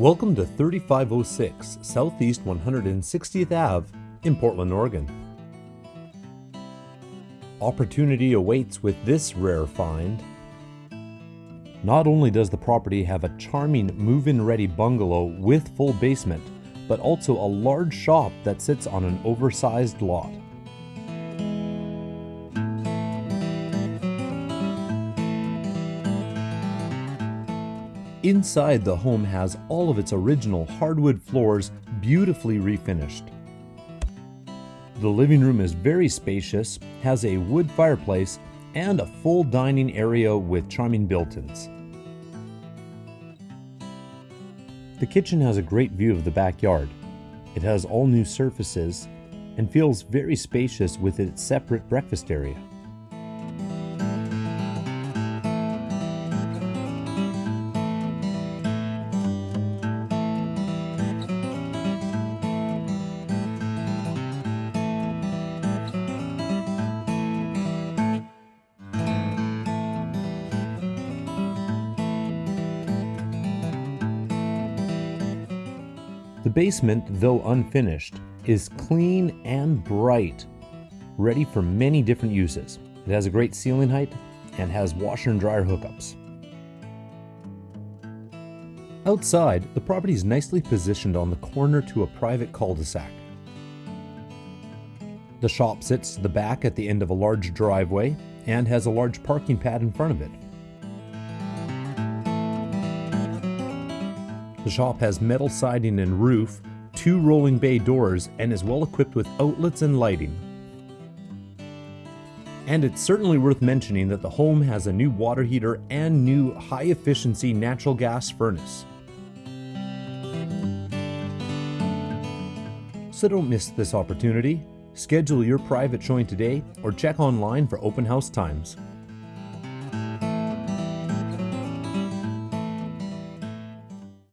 Welcome to 3506 Southeast 160th Ave in Portland, Oregon. Opportunity awaits with this rare find. Not only does the property have a charming move-in ready bungalow with full basement, but also a large shop that sits on an oversized lot. Inside the home has all of its original hardwood floors beautifully refinished. The living room is very spacious, has a wood fireplace, and a full dining area with charming built-ins. The kitchen has a great view of the backyard. It has all new surfaces and feels very spacious with its separate breakfast area. The basement, though unfinished, is clean and bright, ready for many different uses. It has a great ceiling height and has washer and dryer hookups. Outside, the property is nicely positioned on the corner to a private cul-de-sac. The shop sits to the back at the end of a large driveway and has a large parking pad in front of it. The shop has metal siding and roof, two rolling bay doors, and is well equipped with outlets and lighting. And it's certainly worth mentioning that the home has a new water heater and new high efficiency natural gas furnace. So don't miss this opportunity. Schedule your private showing today or check online for open house times.